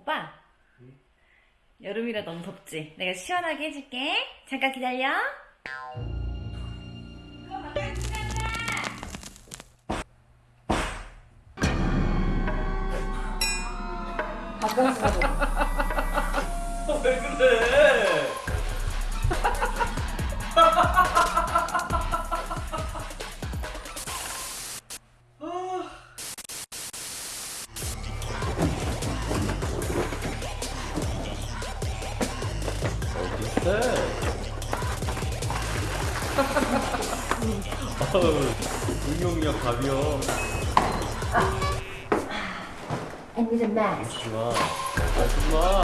오빠. 여름이라 너무 덥지? 내가 시원하게 해줄게. 잠깐 기다려. 왜 그래? 응용력 가벼워. A mask. 하지마. 하지마.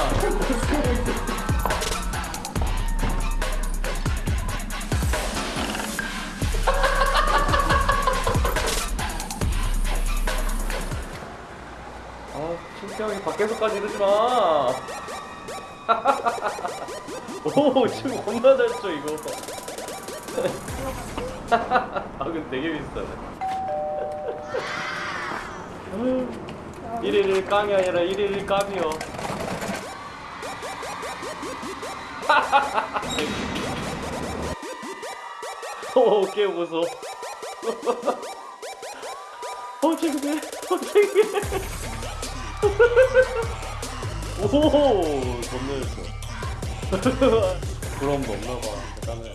아, 신기하게 밖에서까지 이러지 마. 오, 지금 겁나 잘 쳐, 이거. 아, 근데 되게 비싸네. 1일 깡이 아니라 1일 깜이요. 오, 개 무서워. 어, 창피해. 어, 창피해. 오, 겁나 잘쳐. 부러움도 없나봐. 대단해.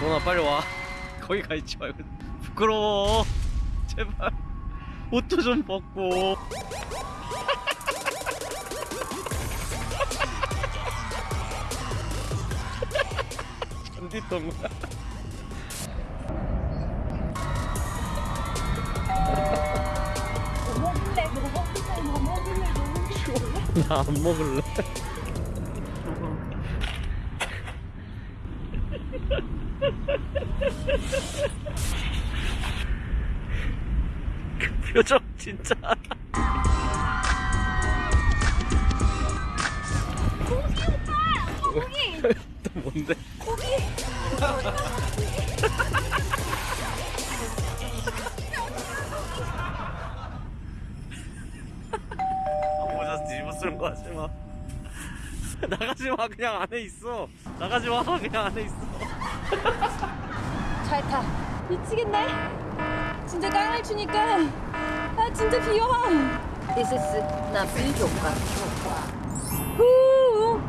너나 빨리 와. 거기 가 있지 말고. 부끄러워. 제발. 옷도 좀 벗고. 잔디똥. 나안 먹을래. 그 표정 진짜. 고기! 또 뭔데? 모자 뒤집어 쓰는 거 하지 마. 나가지 마 그냥 안에 있어. 나가지 마 그냥 안에 있어. 잘 타. 미치겠네. 진짜 깡을 추니까 아 진짜 귀여워. This is 나비효과. 후.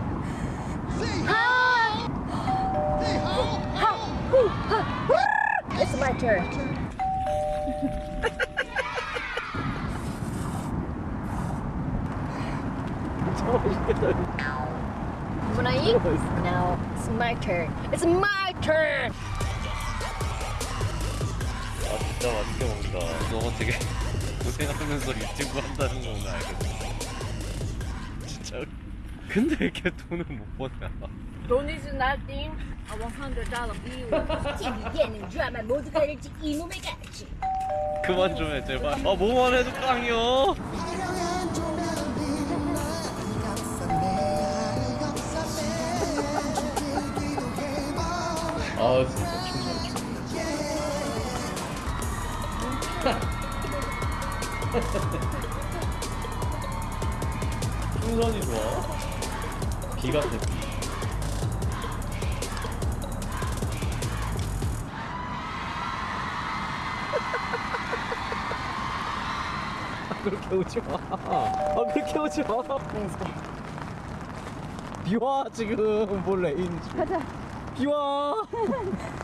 It's my turn. When I eat, now it's my turn. It's my turn. 아 진짜 맛있게 먹는다. 너 되게 고생하면서 유튜브 한다는 알거든. 진짜. 근데 왜 이렇게 돈을 못 버냐? Don't is nothing. A $100 bill. TV 예능 드라마 모두가 일찍 이놈의 같이. 그만 좀 해 제발. 아 뭐만 해도 깡이요. 아 진짜 풍선이 좋아. 비 같아. 비. 그렇게 오지 마. 아 그렇게 오지 마. 비와 지금 뭘 레인지. 가자. 비와.